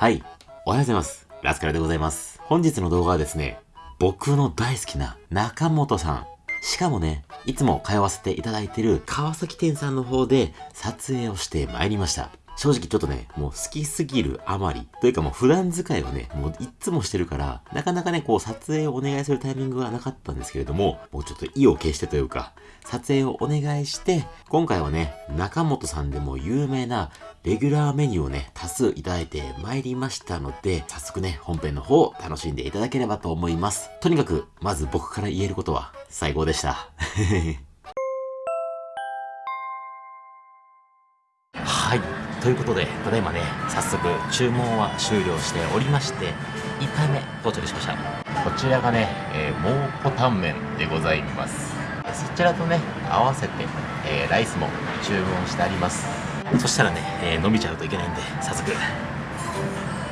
はい。おはようございます。ラスカルでございます。本日の動画はですね、僕の大好きな中本さん。しかもね、いつも通わせていただいている川崎店さんの方で撮影をしてまいりました。正直ちょっとね、もう好きすぎるあまり、というかもう普段使いをね、もういつもしてるから、なかなかね、こう撮影をお願いするタイミングがなかったんですけれども、もうちょっと意を決してというか、撮影をお願いして、今回はね、中本さんでも有名なレギュラーメニューをね、多数いただいてまいりましたので、早速ね、本編の方を楽しんでいただければと思います。とにかく、まず僕から言えることは、最高でした。はい。ということで、ただいまね、早速注文は終了しておりまして、1回目到着しました。こちらがね、えー、蒙古タンメンでございます。そちらとね、合わせて、えーライスも注文してあります。そしたらね、えー伸びちゃうといけないんで、早速、い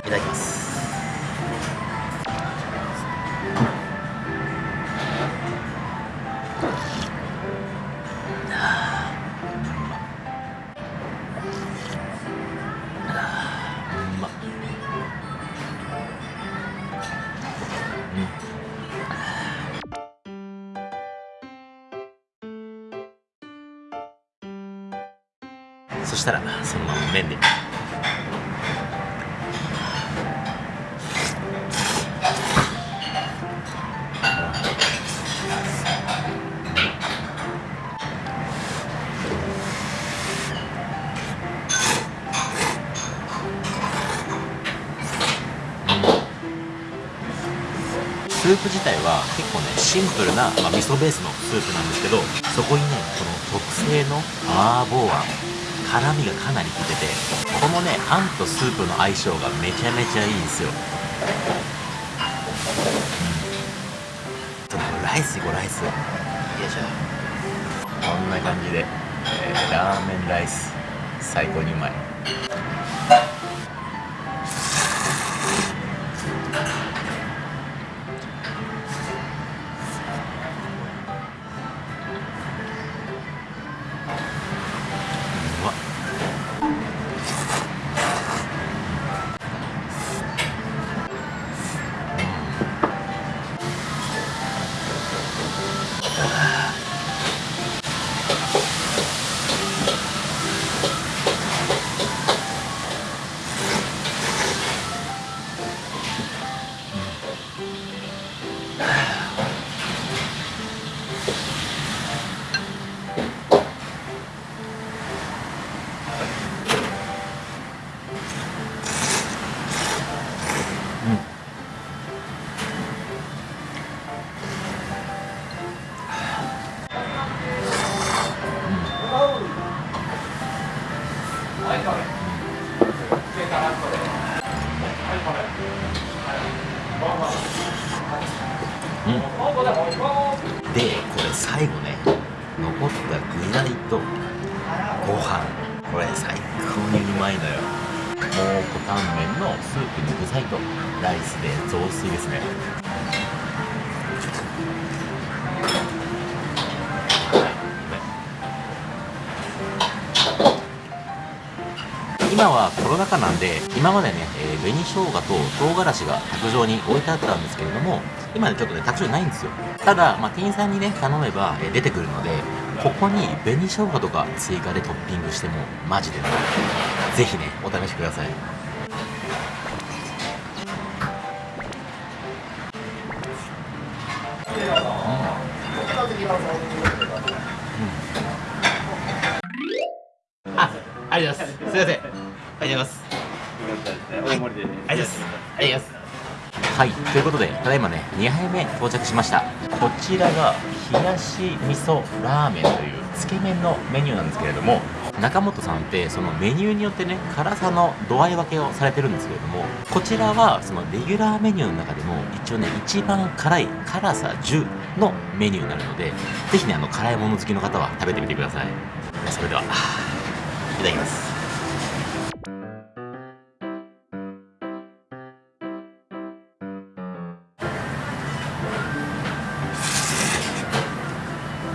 ただきます。そしたらそのまま麺で。スープ自体は結構ねシンプルな、まあ、味噌ベースのスープなんですけどそこにねこの特製の麻婆あん。辛みがかなり効いててこのねあんとスープの相性がめちゃめちゃいいんですよ、うん、ちょっとライスいこうライス。よいしょ。こんな感じで、えーラーメンライス最高にうまい。ライスで雑炊ですね。今はコロナ禍なんで今までね、えー紅生姜と唐辛子が卓上に置いてあったんですけれども今ねちょっとね卓上ないんですよ。ただ、まあ、店員さんにね頼めば、えー出てくるのでここに紅生姜とか追加でトッピングしてもマジでねぜひねお試しください。あ、ありがとうございます。すみません。ありがとうございます。大盛りでありがとうございます。ありがとうございます。はい、ということで、ただいまね、2杯目到着しました。こちらが、冷やし味噌ラーメンというつけ麺のメニューなんですけれども、中本さんって、そのメニューによってね、辛さの度合い分けをされてるんですけれども、こちらは、そのレギュラーメニューの中でも、一応ね、一番辛い辛さ10のメニューになるので、ぜひね、あの、辛いもの好きの方は食べてみてください。それでは、いただきます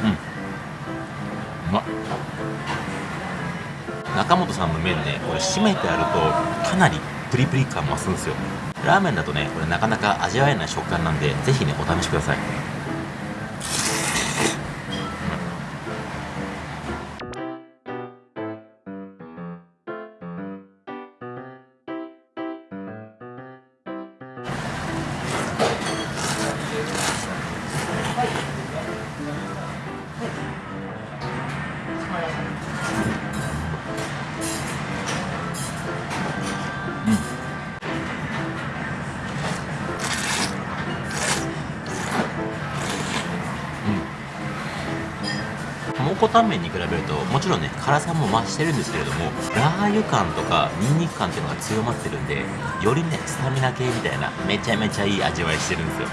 うん。うまっ中本さんの麺ねこれ締めてあるとかなりプリプリ感増すんですよ。ラーメンだとねこれなかなか味わえない食感なんでぜひねお試しください。蒙古タンメンに比べるともちろんね辛さも増してるんですけれどもラー油感とかニンニク感っていうのが強まってるんでよりねスタミナ系みたいなめちゃめちゃいい味わいしてるんですよ。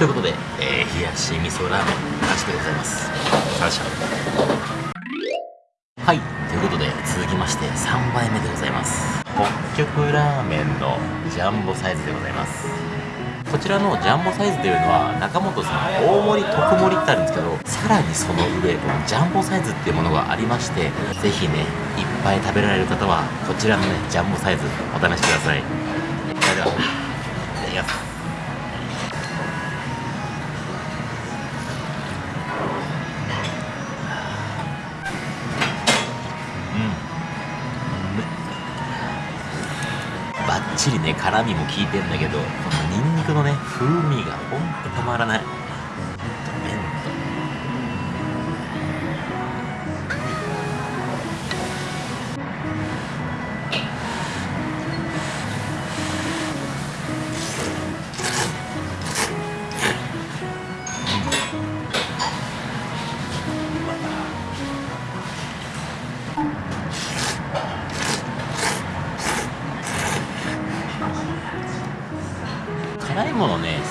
ということで、えー冷やし味噌ラーメン完食でございます。感謝。はいということで続きまして3杯目でございます。北極ラーメンのジャンボサイズでございます。こちらのジャンボサイズというのは中本さん大盛り特盛りってあるんですけどさらにその上このジャンボサイズっていうものがありましてぜひねいっぱい食べられる方はこちらのねジャンボサイズお試しください。それでは。バッチリね辛みも効いてんだけどこのニンニクのね風味がほんとたまらない。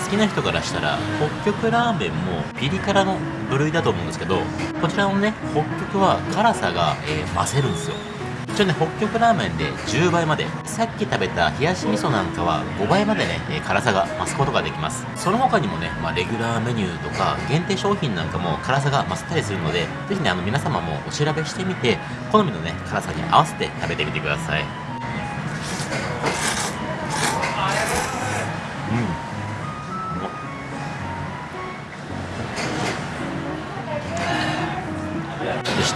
きな人からしたら北極ラーメンもピリ辛の部類だと思うんですけどこちらのね北極は辛さが、えー増せるんですよ。一応ね北極ラーメンで10倍までさっき食べた冷やし味噌なんかは5倍までね、えー辛さが増すことができます。その他にもね、まあ、レギュラーメニューとか限定商品なんかも辛さが増せたりするのでぜひねあの皆様もお調べしてみて好みのね辛さに合わせて食べてみてください。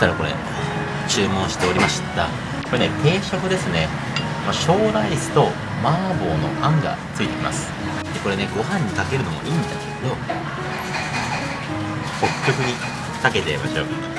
たらこれ注文しておりました。これね定食ですね、まあ、小ライスと麻婆のあんがついてきます。でこれねご飯にかけるのもいいんだけど北極にかけてみましょう。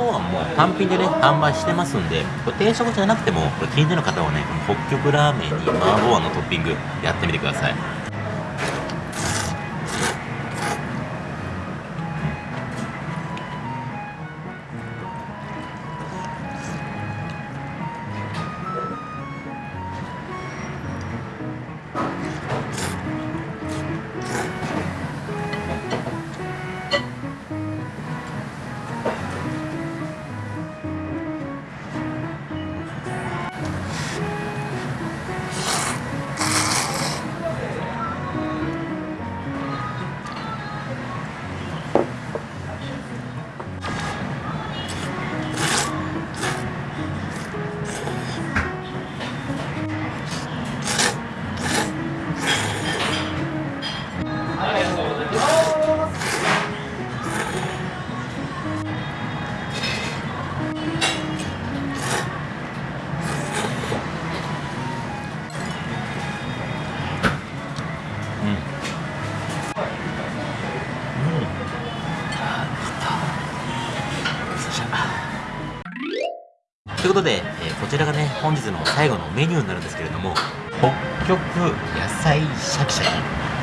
麻婆あんも単品でね販売してますんでこれ定食じゃなくてもこれ気になる方はね北極ラーメンに麻婆あんのトッピングやってみてください。本日の最後のメニューになるんですけれども北極野菜シャキシャ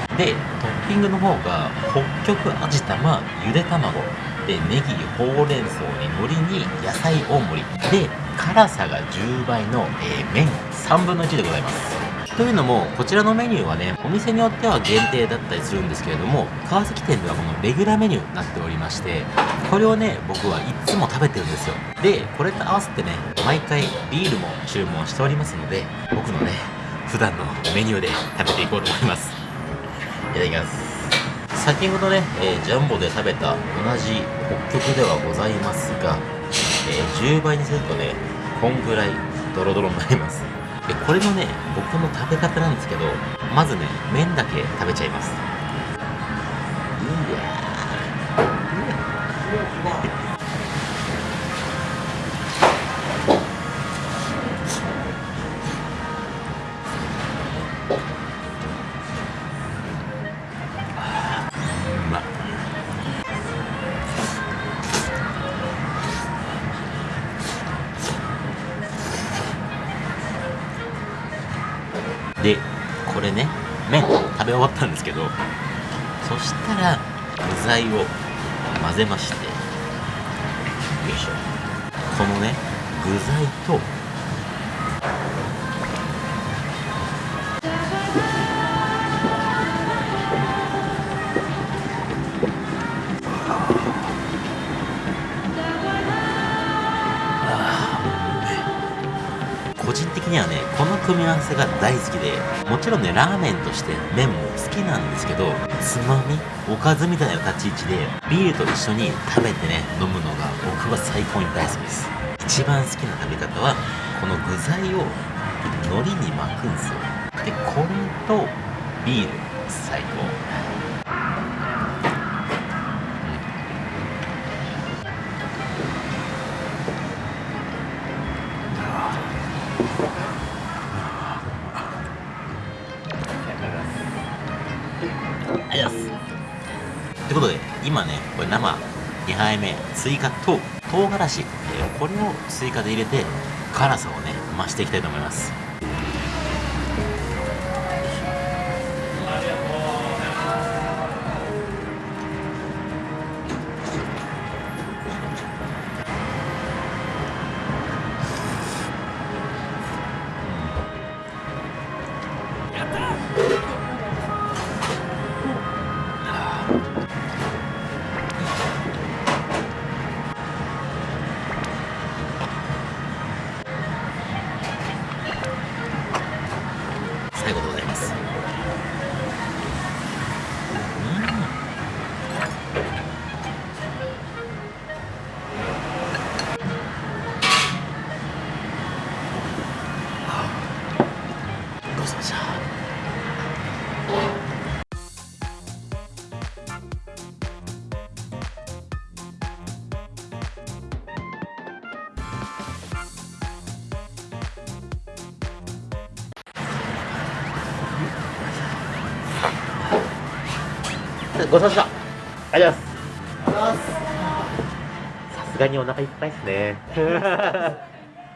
キ。でトッピングの方が北極味玉ゆで卵。でネギほうれん草に海苔に野菜大盛り。で辛さが10倍の、えー、麺。3分の1でございます。というのもこちらのメニューはねお店によっては限定だったりするんですけれども川崎店ではこのレギュラーメニューになっておりましてこれをね僕はいつも食べてるんですよ。でこれと合わせてね毎回ビールも注文しておりますので僕のね普段のメニューで食べていこうと思います。いただきます。先ほどね、えー、ジャンボで食べた同じ北極ではございますが、えー、10倍にするとねこんぐらいドロドロになります。これのね僕の食べ方なんですけどまずね麺だけ食べちゃいます。べ終わったんですけどそしたら具材を混ぜましてよいしょ。このね具材とにはねこの組み合わせが大好きでもちろんねラーメンとして麺も好きなんですけどつまみおかずみたいな立ち位置でビールと一緒に食べてね飲むのが僕は最高に大好きです。一番好きな食べ方はこの具材を海苔に巻くんですよ。でこれとビール最高。ということで今ねこれ生2杯目追加と唐辛子、えー、これを追加で入れて辛さをね増していきたいと思います。ごちそうさまありがとうございます。さすがにお腹いっぱいですね。